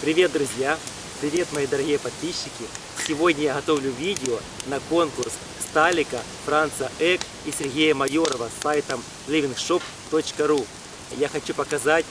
Привет, друзья! Привет, мои дорогие подписчики! Сегодня я готовлю видео на конкурс Сталика, Франца Эк и Сергея Майорова с сайтом livingshop.ru. Я хочу показать,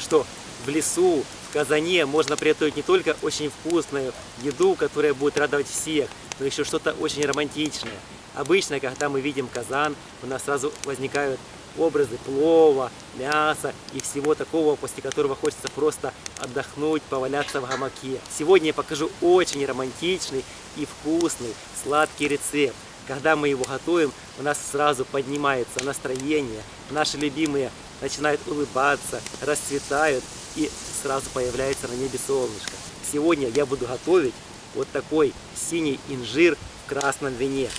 что в лесу, в Казане можно приготовить не только очень вкусную еду, которая будет радовать всех, но еще что-то очень романтичное. Обычно, когда мы видим казан, у нас сразу возникают образы плова, мяса и всего такого, после которого хочется просто отдохнуть, поваляться в гамаке. Сегодня я покажу очень романтичный и вкусный сладкий рецепт. Когда мы его готовим, у нас сразу поднимается настроение, наши любимые начинают улыбаться, расцветают и сразу появляется на небе солнышко. Сегодня я буду готовить вот такой синий инжир в красном вине.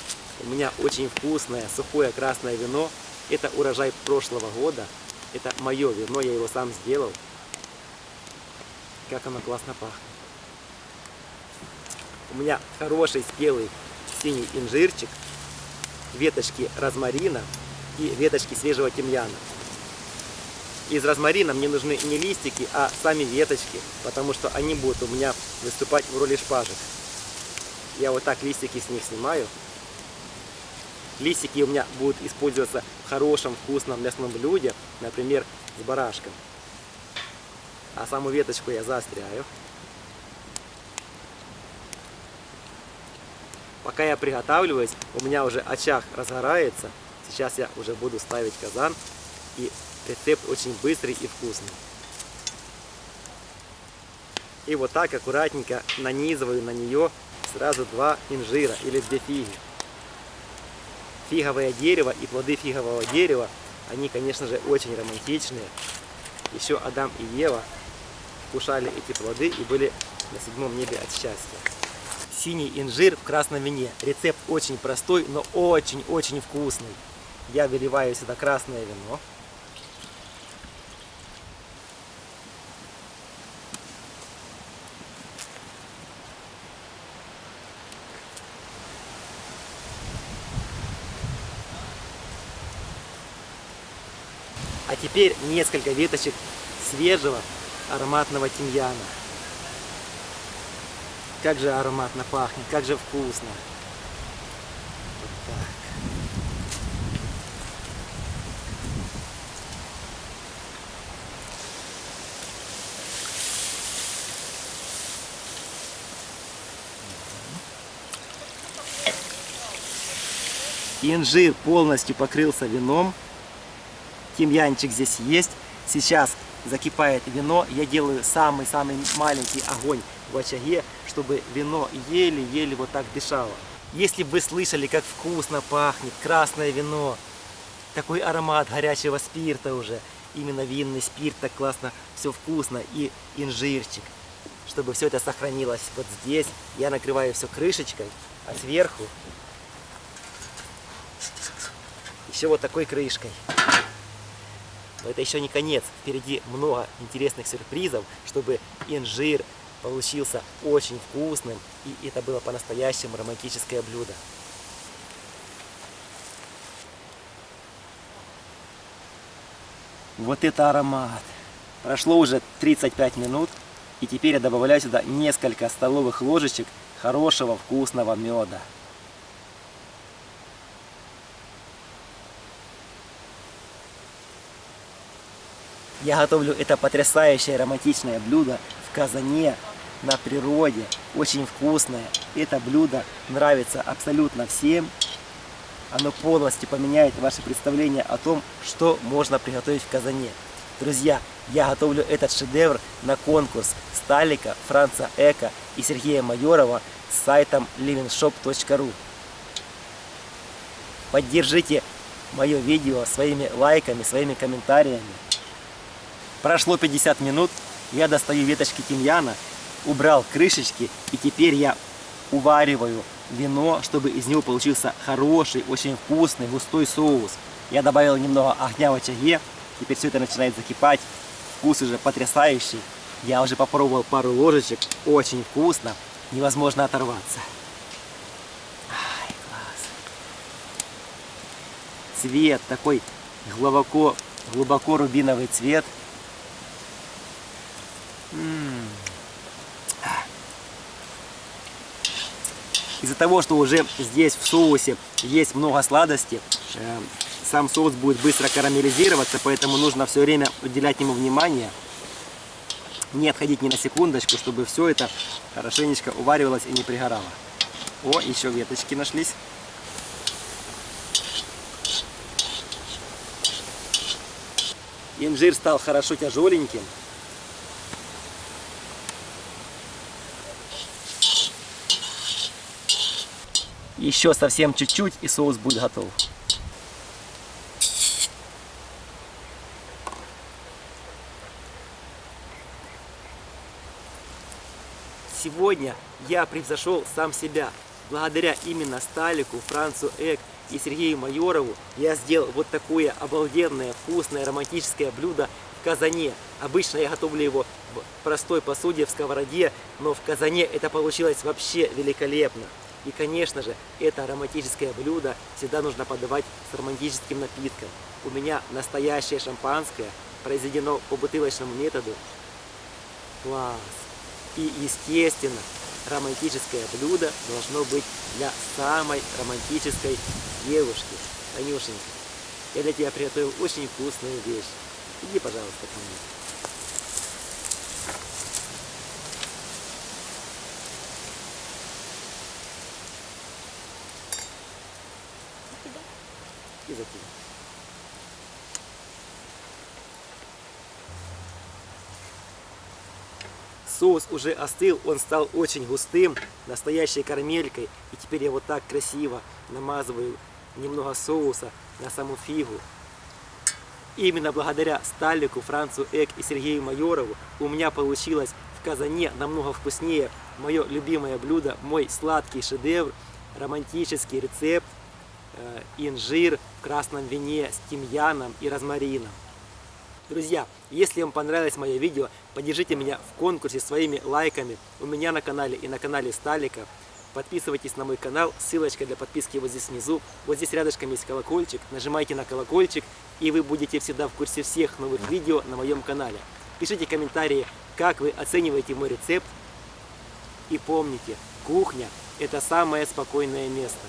У меня очень вкусное сухое красное вино. Это урожай прошлого года. Это мое вино, я его сам сделал. Как оно классно пахнет. У меня хороший спелый синий инжирчик, веточки розмарина и веточки свежего тимьяна. Из розмарина мне нужны не листики, а сами веточки, потому что они будут у меня выступать в роли шпажек. Я вот так листики с них снимаю. Листики у меня будут использоваться хорошем вкусном мясном блюде, например, с барашком. А саму веточку я заостряю. Пока я приготавливаюсь, у меня уже очаг разгорается. Сейчас я уже буду ставить казан. И рецепт очень быстрый и вкусный. И вот так аккуратненько нанизываю на нее сразу два инжира или две фиги. Фиговое дерево и плоды фигового дерева, они, конечно же, очень романтичные. Еще Адам и Ева вкушали эти плоды и были на седьмом небе от счастья. Синий инжир в красном вине. Рецепт очень простой, но очень-очень вкусный. Я выливаю сюда красное вино. А теперь несколько веточек свежего ароматного тимьяна. Как же ароматно пахнет, как же вкусно. Вот так. Инжир полностью покрылся вином. Тимьянчик здесь есть. Сейчас закипает вино. Я делаю самый-самый маленький огонь в очаге, чтобы вино еле-еле вот так дышало. Если бы вы слышали, как вкусно пахнет красное вино, такой аромат горячего спирта уже, именно винный спирт, так классно, все вкусно, и инжирчик. Чтобы все это сохранилось вот здесь, я накрываю все крышечкой, а сверху еще вот такой крышкой. Но это еще не конец. Впереди много интересных сюрпризов, чтобы инжир получился очень вкусным. И это было по-настоящему романтическое блюдо. Вот это аромат! Прошло уже 35 минут. И теперь я добавляю сюда несколько столовых ложечек хорошего вкусного меда. Я готовлю это потрясающее романтичное блюдо в казане, на природе, очень вкусное. Это блюдо нравится абсолютно всем. Оно полностью поменяет ваше представление о том, что можно приготовить в казане. Друзья, я готовлю этот шедевр на конкурс Сталика, Франца Эка и Сергея Майорова с сайтом livingshop.ru. Поддержите мое видео своими лайками, своими комментариями. Прошло 50 минут, я достаю веточки тимьяна, убрал крышечки, и теперь я увариваю вино, чтобы из него получился хороший, очень вкусный, густой соус. Я добавил немного огня в очаге, теперь все это начинает закипать, вкус уже потрясающий. Я уже попробовал пару ложечек, очень вкусно, невозможно оторваться. Ай, класс. Цвет такой глубоко, глубоко рубиновый цвет. Из-за того, что уже здесь в соусе есть много сладости, э, сам соус будет быстро карамелизироваться, поэтому нужно все время уделять ему внимание. Не отходить ни на секундочку, чтобы все это хорошенечко уваривалось и не пригорало. О, еще веточки нашлись. Инжир стал хорошо тяжеленьким. Еще совсем чуть-чуть и соус будет готов. Сегодня я превзошел сам себя. Благодаря именно Сталику, Францу Эк и Сергею Майорову я сделал вот такое обалденное, вкусное, романтическое блюдо в казане. Обычно я готовлю его в простой посуде, в сковороде, но в казане это получилось вообще великолепно. И, конечно же, это романтическое блюдо всегда нужно подавать с романтическим напитком. У меня настоящее шампанское, произведено по бутылочному методу. Класс! И, естественно, романтическое блюдо должно быть для самой романтической девушки. Танюшенька, я для тебя приготовил очень вкусную вещь. Иди, пожалуйста, ко мне. И за тебя. Соус уже остыл, он стал очень густым, настоящей карамелькой. И теперь я вот так красиво намазываю немного соуса на саму фигу. Именно благодаря Сталику, Францу Эк и Сергею Майорову у меня получилось в казане намного вкуснее мое любимое блюдо, мой сладкий шедевр, романтический рецепт инжир в красном вине с тимьяном и розмарином. Друзья, если вам понравилось мое видео, поддержите меня в конкурсе своими лайками у меня на канале и на канале Сталика. Подписывайтесь на мой канал, ссылочка для подписки вот здесь внизу. Вот здесь рядышком есть колокольчик, нажимайте на колокольчик, и вы будете всегда в курсе всех новых видео на моем канале. Пишите комментарии, как вы оцениваете мой рецепт. И помните, кухня – это самое спокойное место.